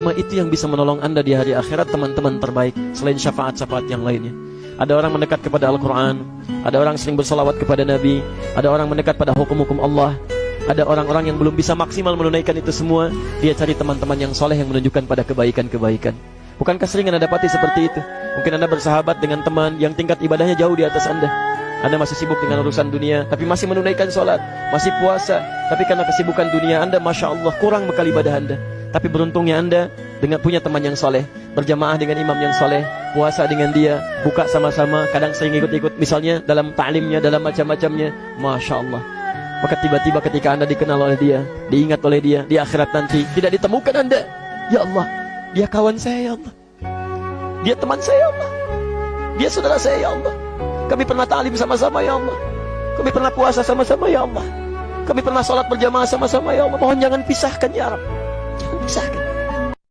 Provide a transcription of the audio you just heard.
Itu yang bisa menolong anda di hari akhirat teman-teman terbaik Selain syafaat-syafaat yang lainnya. Ada orang mendekat kepada Al-Quran Ada orang sering bersolawat kepada Nabi Ada orang mendekat pada hukum-hukum Allah Ada orang-orang yang belum bisa maksimal menunaikan itu semua Dia cari teman-teman yang soleh yang menunjukkan pada kebaikan-kebaikan. Bukankah sering anda dapati seperti itu? Mungkin anda bersahabat dengan teman yang tingkat ibadahnya jauh di atas anda. Anda masih sibuk dengan urusan dunia Tapi masih menunaikan sholat Masih puasa Tapi karena kesibukan dunia Anda Masya Allah kurang bekal ibadah Anda tapi beruntungnya anda dengan punya teman yang soleh, berjamaah dengan imam yang soleh, puasa dengan dia, buka sama-sama, kadang sering ikut-ikut, misalnya dalam ta'limnya, dalam macam-macamnya, masya Allah. Maka tiba-tiba ketika anda dikenal oleh dia, diingat oleh dia, di akhirat nanti tidak ditemukan anda. Ya Allah, dia kawan saya ya Allah. Dia teman saya ya Allah. Dia saudara saya ya Allah. Kami pernah ta'lim sama-sama ya Allah. Kami pernah puasa sama-sama ya Allah. Kami pernah sholat berjamaah sama-sama ya Allah. Mohon jangan pisahkan ya Rabb. Second.